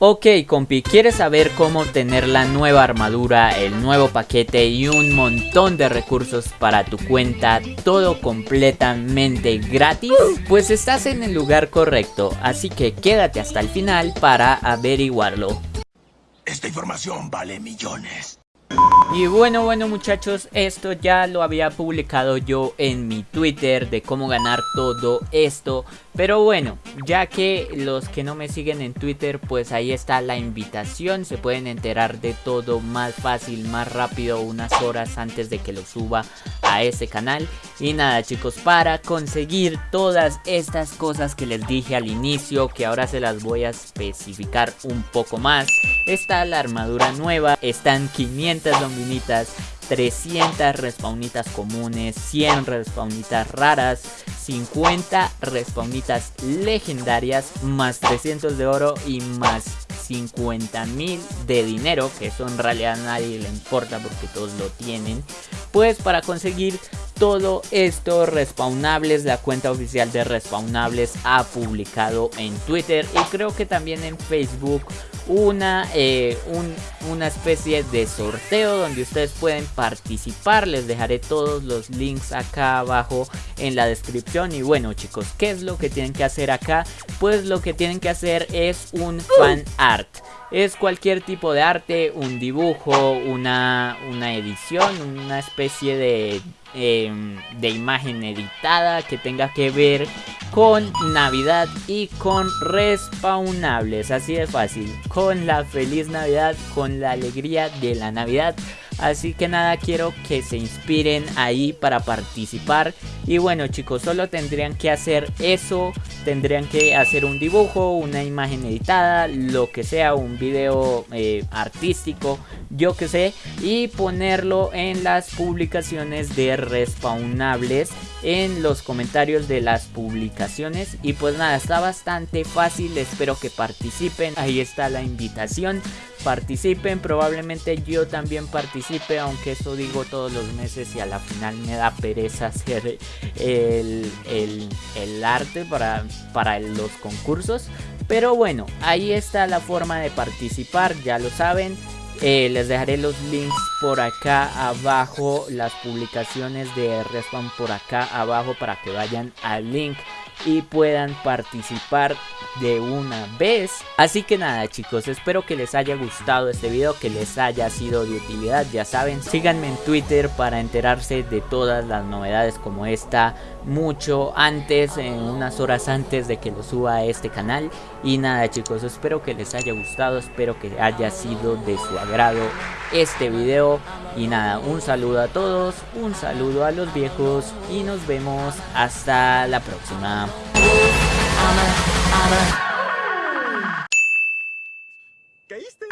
Ok compi, ¿quieres saber cómo obtener la nueva armadura, el nuevo paquete y un montón de recursos para tu cuenta, todo completamente gratis? Pues estás en el lugar correcto, así que quédate hasta el final para averiguarlo. Esta información vale millones. Y bueno, bueno muchachos, esto ya lo había publicado yo en mi Twitter de cómo ganar todo esto pero bueno, ya que los que no me siguen en Twitter, pues ahí está la invitación. Se pueden enterar de todo más fácil, más rápido, unas horas antes de que lo suba a ese canal. Y nada chicos, para conseguir todas estas cosas que les dije al inicio, que ahora se las voy a especificar un poco más. Está la armadura nueva, están 500 dominitas 300 respaunitas comunes, 100 respaunitas raras, 50 respaunitas legendarias, más 300 de oro y más 50 mil de dinero, que eso en realidad a nadie le importa porque todos lo tienen. Pues para conseguir todo esto respawnables, la cuenta oficial de respawnables ha publicado en Twitter y creo que también en Facebook una, eh, una especie de sorteo donde ustedes pueden participar. Les dejaré todos los links acá abajo en la descripción. Y bueno chicos, ¿qué es lo que tienen que hacer acá? Pues lo que tienen que hacer es un fan art. Es cualquier tipo de arte, un dibujo, una, una edición, una especie de, em, de imagen editada que tenga que ver con Navidad y con respawnables. Así de fácil, con la feliz Navidad, con la alegría de la Navidad. Así que nada, quiero que se inspiren ahí para participar. Y bueno chicos, solo tendrían que hacer eso. Tendrían que hacer un dibujo, una imagen editada, lo que sea, un video eh, artístico, yo que sé. Y ponerlo en las publicaciones de respawnables en los comentarios de las publicaciones y pues nada está bastante fácil espero que participen ahí está la invitación participen probablemente yo también participe aunque eso digo todos los meses y a la final me da pereza hacer el, el, arte para, para los concursos. Pero bueno ahí está la forma de participar ya lo saben. Eh, les dejaré los links por acá abajo, las publicaciones de Respawn por acá abajo para que vayan al link y puedan participar de una vez. Así que nada chicos, espero que les haya gustado este video, que les haya sido de utilidad. Ya saben, síganme en Twitter para enterarse de todas las novedades como esta mucho antes, en unas horas antes de que lo suba a este canal. Y nada chicos, espero que les haya gustado, espero que haya sido de su agrado este video. Y nada, un saludo a todos, un saludo a los viejos y nos vemos hasta la próxima. Caíste.